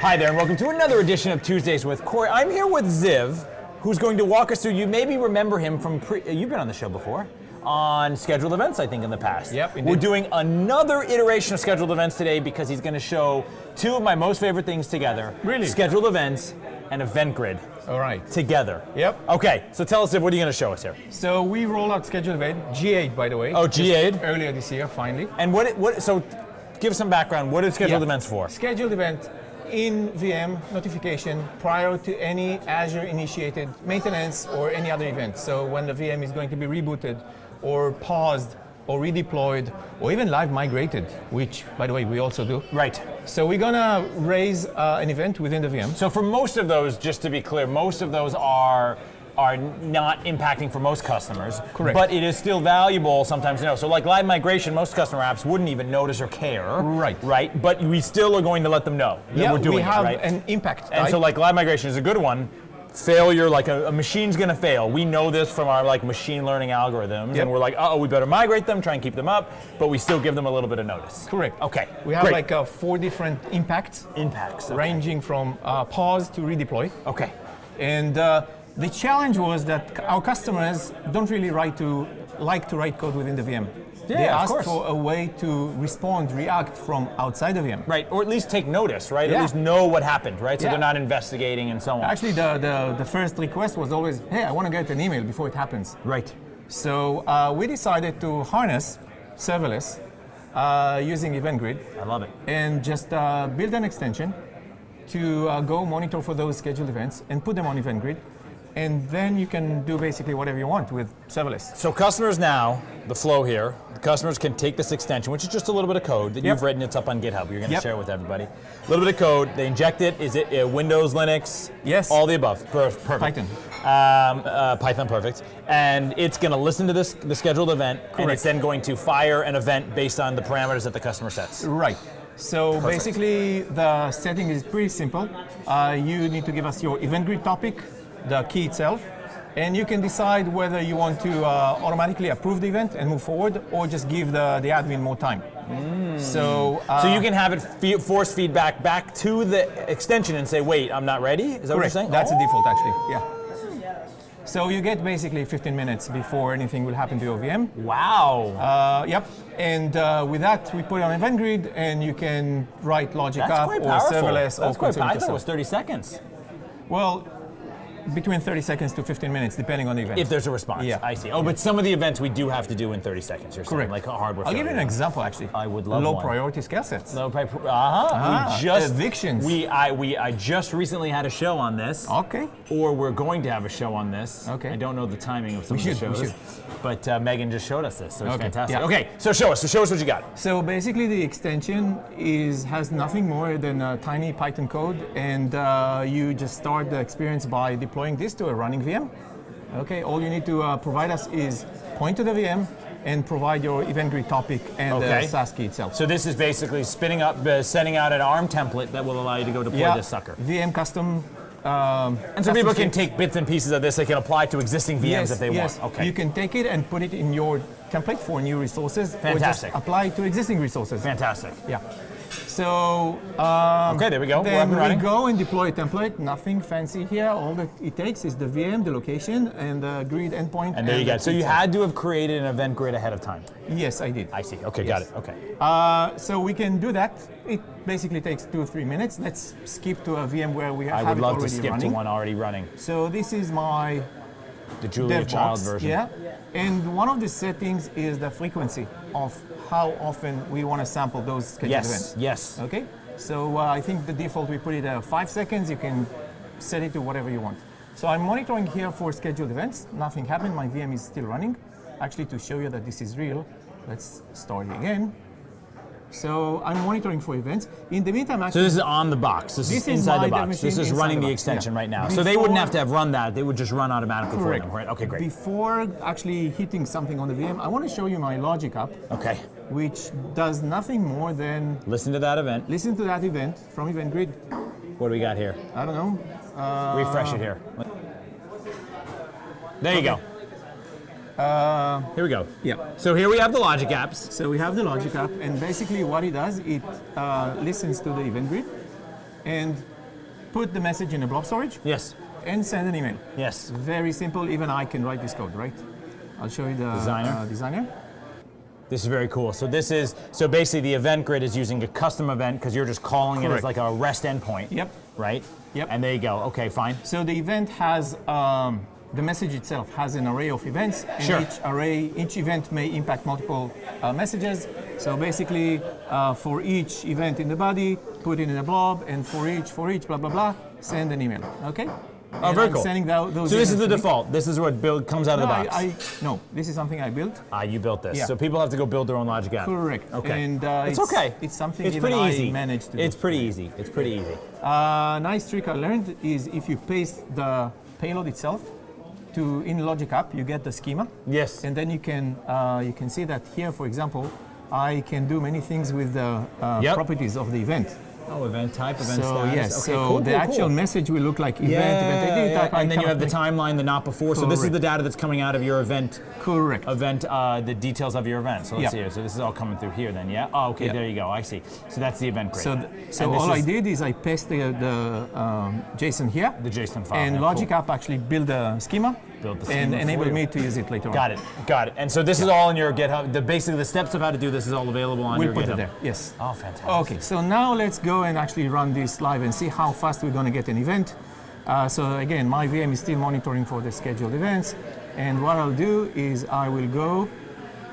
Hi there, and welcome to another edition of Tuesdays with Corey. I'm here with Ziv, who's going to walk us through. You maybe remember him from pre, uh, you've been on the show before on scheduled events, I think, in the past. Yep, indeed. We're doing another iteration of scheduled events today because he's going to show two of my most favorite things together. Really? Scheduled events and event grid All right. together. Yep. Okay, so tell us, Ziv, what are you going to show us here? So we roll out scheduled event, GA by the way. Oh, GA. Earlier this year, finally. And what, what so give some background. What are scheduled Yeah. events for? Scheduled event in VM notification prior to any Azure initiated maintenance or any other event. So when the VM is going to be rebooted or paused or redeployed or even live migrated, which by the way we also do. Right. So we're gonna raise uh, an event within the VM. So for most of those, just to be clear, most of those are are not impacting for most customers. Correct. But it is still valuable sometimes to know. So like live migration, most customer apps wouldn't even notice or care. Right. Right. But we still are going to let them know that yeah, we're doing we have it, right? an impact. and type. so like live migration is a good one. Failure, like a, a machine's gonna fail. We know this from our like machine learning algorithms, Yep. and we're like, oh, we better migrate them, try and keep them up, but we still give them a little bit of notice. Correct. Okay. We have great. like uh, four different impacts, impacts. Okay. ranging from uh, pause to redeploy. Okay. And uh, the challenge was that our customers don't really write to like to write code within the VM. Yeah, they of ask for a way to respond, react from outside the VM. Right, or at least take notice, right? At least know what happened, right? So Yeah. they're not investigating and so on. Actually, the, the, the first request was always, hey, I want to get an email before it happens. right. So uh, we decided to harness serverless uh, using Event Grid I love it. and just uh, build an extension to uh, go monitor for those scheduled events and put them on Event Grid. And then you can do basically whatever you want with serverless. So customers now, the flow here, the customers can take this extension, which is just a little bit of code that Yep. you've written. It's up on GitHub. You're going to Yep. share it with everybody. A little bit of code. They inject it. Is it uh, Windows, Linux? Yes. All the above. Per- perfect. Python. Um, uh, Python, perfect. And it's going to listen to this the scheduled event, and it's then going to fire an event based on the parameters that the customer sets. Right. So basically, the setting is pretty simple. Uh, you need to give us your event grid topic, the key itself, and you can decide whether you want to uh, automatically approve the event and move forward, or just give the, the admin more time. So, uh, So you can have it fe- force feedback back to the extension and say, "Wait, I'm not ready." Is that what you're saying? That's Oh. the default, actually. Yeah. So you get basically 15 minutes before anything will happen to your VM. Wow. Uh, yep. And uh, with that, we put it on event grid, and you can write logic That's up or powerful. serverless That's or quite powerful. I thought it was 30 seconds. Well, between 30 seconds to 15 minutes, depending on the event. If there's a response. Yeah. I see. Oh, but some of the events we do have to do in 30 seconds. You're saying, Correct. like a hardware. I'll give you an example, actually. I would love Low one. priority scale sets. No, pri- uh-huh. Ah, we just evictions. We I we I just recently had a show on this. Okay. Or we're going to have a show on this. Okay. I don't know the timing of some We of the should, we shows, should. but uh, Megan just showed us this, so it's Okay, fantastic. yeah. Okay, so show us. So show us what you got. So basically, the extension is has nothing more than a tiny Python code, and uh, you just start the experience by deploying this to a running VM. Okay. All you need to uh, provide us is point to the VM and provide your event grid topic and Okay. the SAS key itself. So this is basically spinning up, uh, sending out an ARM template that will allow you to go deploy this sucker. VM custom. Um, And so people can take bits and pieces of this. They can apply to existing VMs yes, if they yes. want. Okay. You can take it and put it in your template for new resources, Fantastic. apply it to existing resources. Fantastic. Yeah. So um, Okay, there we go. Then we running. go and deploy a template. Nothing fancy here. All that it takes is the VM, the location, and the grid endpoint. And there you go. So you had to have created an event grid ahead of time. Yes, I did. I see. Okay, got it. Okay. Uh, so we can do that. It basically takes two or three minutes. Let's skip to a VM where we I have already running. I would love to skip running. to one already running. So this is my The Julia DevBox, Child version. Yeah. And one of the settings is the frequency of how often we want to sample those scheduled Yes. events. Yes. yes. Okay, so uh, I think the default we put it at five seconds. You can set it to whatever you want. So I'm monitoring here for scheduled events. Nothing happened. My VM is still running. Actually, to show you that this is real, let's start again. So I'm monitoring for events. In the meantime, So actually, this is on the box. This, This is inside the box. This is running the the extension yeah. right now. so they wouldn't have to have run that. They would just run automatically Correct. for them. Right? Okay, great. before actually hitting something on the VM, I want to show you my logic app, Okay. Which does nothing more than Listen to that event. listen to that event from Event Grid. What do we got here? I don't know. Uh, Refresh it here. There you go. Uh, Here we go. yeah. So here we have the logic apps. So we have the logic app, and basically what it does, it uh, listens to the event grid, and put the message in a blob storage Yes. and send an email. Yes. Very simple. Even I can write this code, right? I'll show you the Designer. uh, designer. This is very cool. So this is so basically the event grid is using a custom event because you're just calling it as like a REST endpoint. Yep. Right. Yep. And there you go. Okay, fine. So the event has um, the message itself has an array of events, and Sure. each array, each event may impact multiple uh, messages. So basically, uh, for each event in the body, put it in a blob, and for each, for each, blah blah blah, send an email. Okay. Oh, very I'm cool. Sending tho- those. So this is the events to me. default. This is what build comes out of the box. I, no, this is something I built. ah, you built this. Yeah. So people have to go build their own logic app. Correct. Okay. And uh, it's, okay. It's something It's pretty I easy. managed to do. It's pretty easy. It's pretty easy. Uh, nice trick I learned is if you paste the payload itself to in Logic App, you get the schema, Yes. and then you can uh, you can see that here, for example, I can do many things with the uh, Yep. properties of the event. Oh, event type, event so status. yes, okay, so cool, the cool, actual cool. message will look like event, Yeah, event ID yeah, and then you have the timeline, the not before. So this is the data that's coming out of your event, Correct. event, uh, the details of your event. So let's see here. So this is all coming through here then, yeah? Oh, okay, there you go. I see. So that's the event grid. So, th- so all I did is I pasted the, the um, JSON here, The JSON file. and Logic. App actually built a schema, Built the and schema for enabled you. me to use it later on. Got it, got it. And so this is all in your GitHub. The basically the steps of how to do this is all available on We'll your put GitHub. it there. Yes. Oh, fantastic. Okay, so now let's go and actually run this live and see how fast we're going to get an event. Uh, so again, my VM is still monitoring for the scheduled events. And what I'll do is I will go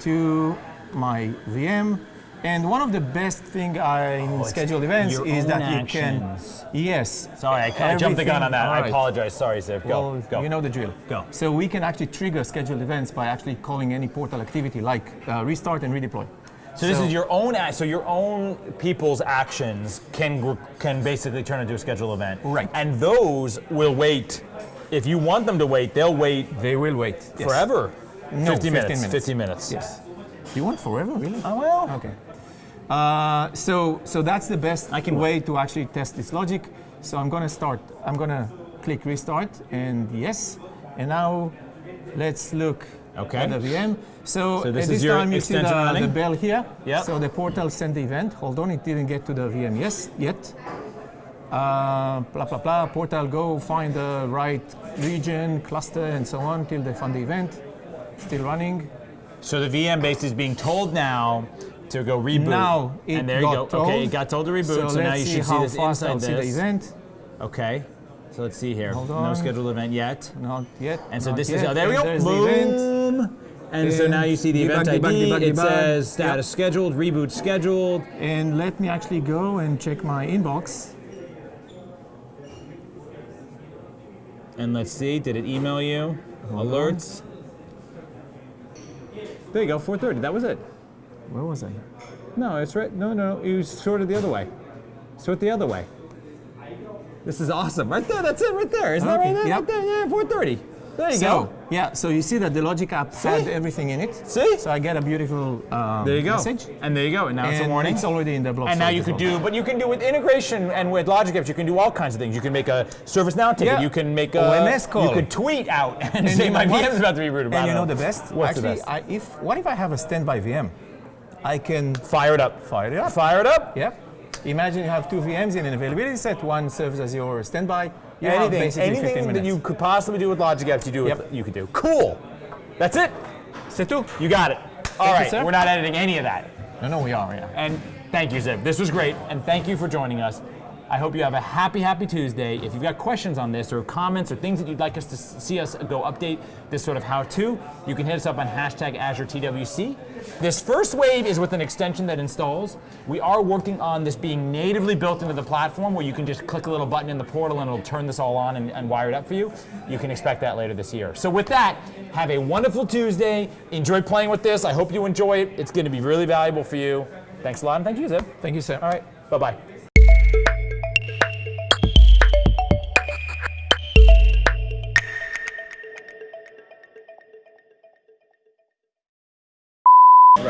to my VM. And one of the best thing I, in Oh, scheduled events is that you actions. can, yes. Sorry, I, jumped the gun on that. I apologize. Sorry, Ziv. Go, Well, go. you know the drill. Go. So we can actually trigger scheduled events by actually calling any portal activity like uh, restart and redeploy. So this is your own. So your own people's actions can can basically turn into a scheduled event. Right. And those will wait. If you want them to wait, they'll wait They will wait. yes. forever. No, 50 15 minutes. minutes. 50 minutes. Yes. You want forever, really? Oh well. Okay. Uh, so, so that's the best I can way to actually test this logic. So I'm going to start. I'm going to click restart and yes. And now let's look Okay. at the VM. So, So this this your time you see the, the bell here. Yep. So the portal sent the event. Hold on, it didn't get to the VM yes yet. Uh, blah blah blah. Portal go find the right region, cluster, and so on till they find the event. Still running. So the VM base is being told now to go reboot. Now it and there got you go. told. Okay, it got told to reboot. So, let's now you should see this fast inside see the event. Okay. So let's see here. Hold No scheduled event yet. Not yet. And so not this yet. is oh, there we go. There's the event. Boom. And so now you see the event debug, debug, ID. debug, it debug. says status Yep. scheduled, reboot scheduled. And let me actually go and check my inbox. And let's see, did it email you? Alerts. There you go, 4:30. That was it. Where was I? No, it's right. No, no, it was sorted the other way. Sort the other way. This is awesome. Right there. That's it. Right there. Isn't that right there? yep. Right there. Yeah, 4:30. There you So go. yeah, so you see that the Logic app had everything in it. See? So I get a beautiful um, There you go. message. And there you go. And now it's a And warning. it's already in the blob And now you could do, but you can do with integration and with Logic Apps, you can do all kinds of things. You can make a ServiceNow ticket. Yeah. You can make a OMS call. You could tweet out and, And say my VM is about to be rooted. And you don't know the best? What's Actually, the best? I, if what if I have a standby VM? I can Fire it up. fire it up. Fire it up. Yep. Imagine you have two VMs in an availability set. One serves as your standby. You have anything, basically 15 anything that you could possibly do with Logic Apps, you do. With, You could do. Cool. That's it. C'est tout. You got it. All right. you. We're not editing any of that. No, no, we are. Yeah. And thank you, Ziv. This was great. And thank you for joining us. I hope you have a happy, happy Tuesday. If you've got questions on this or comments or things that you'd like us to see us go update this sort of how to, you can hit us up on hashtag Azure TWC. This first wave is with an extension that installs. We are working on this being natively built into the platform where you can just click a little button in the portal and it'll turn this all on and, and wire it up for you. You can expect that later this year. So, with that, have a wonderful Tuesday. Enjoy playing with this. I hope you enjoy it. It's going to be really valuable for you. Thanks a lot, and thank you, Ziv. Thank you, sir. All right. Bye bye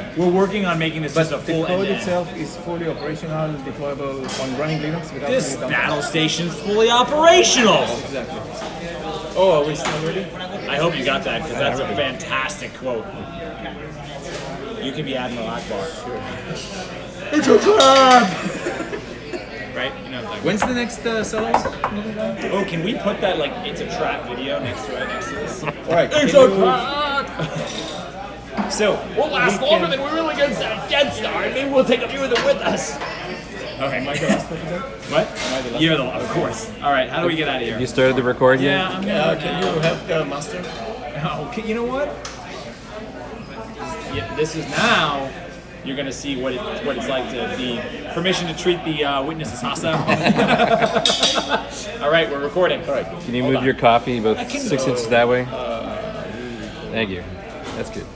Right. We're working on making this just a The code end-to-end. itself is fully operational, deployable on running Linux without This battle station's fully operational. Exactly. Oh, are we still ready? I hope you got that because that's a fantastic quote. You can be Admiral Ackbar. Sure. It's a trap! right? You know, like, When's the next uh, solo? oh, can we put that like it's a trap video next to right next to this? All right. It's a trap. So We'll last we longer can- than we really against that Death Star, and maybe we'll take a few of them with us. Okay, Mike, the last person there? What? You're the of course. All right, how do we get out of here? You started the record yet? Yeah, I'm gonna. Uh, can you help the master? Oh, okay, you know what? Yeah, this is now. You're gonna see what it what it's like to be permission to treat the uh, witness as hostile. All right, we're recording. All right. Can you Hold move on. your coffee about six go. inches that way? Thank you. That's good.